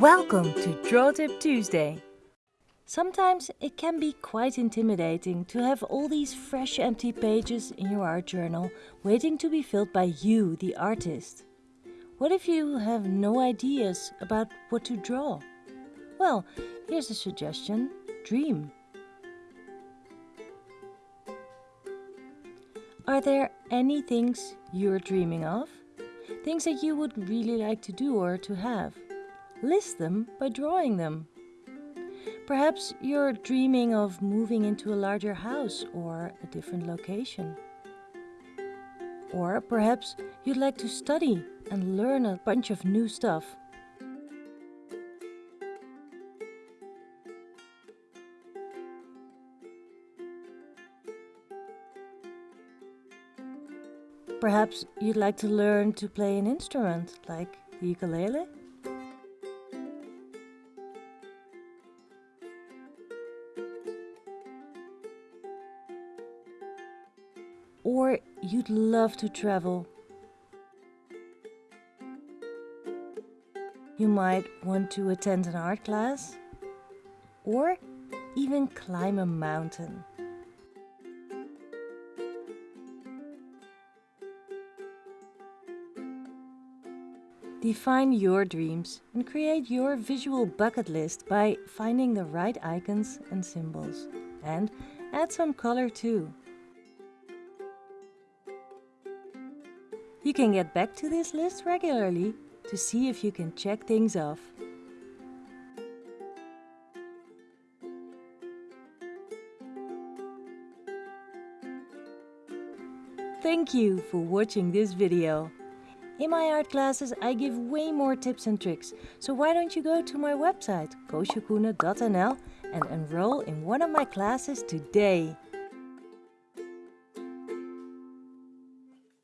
Welcome to Draw Tip Tuesday. Sometimes it can be quite intimidating to have all these fresh empty pages in your art journal waiting to be filled by you, the artist. What if you have no ideas about what to draw? Well, here's a suggestion. Dream. Are there any things you're dreaming of? Things that you would really like to do or to have? List them by drawing them. Perhaps you're dreaming of moving into a larger house or a different location. Or perhaps you'd like to study and learn a bunch of new stuff. Perhaps you'd like to learn to play an instrument like the ukulele? Or you'd love to travel. You might want to attend an art class or even climb a mountain. Define your dreams and create your visual bucket list by finding the right icons and symbols. And add some color too. You can get back to this list regularly to see if you can check things off. Thank you for watching this video. In my art classes I give way more tips and tricks, so why don't you go to my website koosjekoene.nl and enroll in one of my classes today.